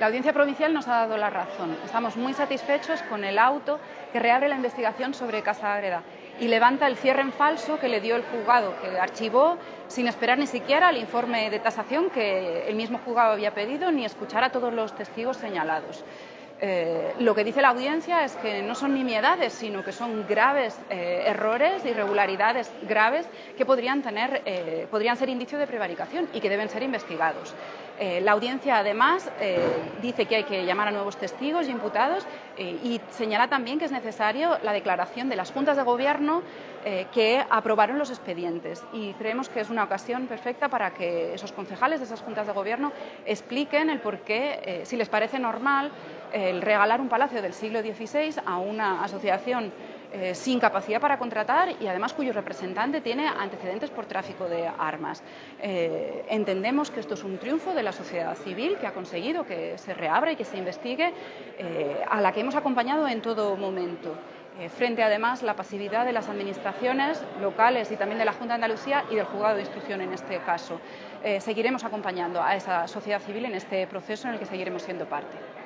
La Audiencia Provincial nos ha dado la razón. Estamos muy satisfechos con el auto que reabre la investigación sobre Casa Agreda y levanta el cierre en falso que le dio el juzgado, que archivó sin esperar ni siquiera el informe de tasación que el mismo juzgado había pedido ni escuchar a todos los testigos señalados. Eh, lo que dice la audiencia es que no son nimiedades, sino que son graves eh, errores, irregularidades graves que podrían, tener, eh, podrían ser indicio de prevaricación y que deben ser investigados. la audiencia, además, dice que hay que llamar a nuevos testigos y imputados y señala también que es necesario la declaración de las juntas de gobierno que aprobaron los expedientes. Y creemos que es una ocasión perfecta para que esos concejales de esas juntas de gobierno expliquen el por qué, si les parece normal, el regalar un palacio del siglo XVI a una asociación eh, sin capacidad para contratar y además cuyo representante tiene antecedentes por tráfico de armas. Eh, entendemos que esto es un triunfo de la sociedad civil que ha conseguido que se reabra y que se investigue, eh, a la que hemos acompañado en todo momento. frente además la pasividad de las administraciones locales y también de la Junta de Andalucía y del juzgado de instrucción en este caso. seguiremos acompañando a esa sociedad civil en este proceso en el que seguiremos siendo parte.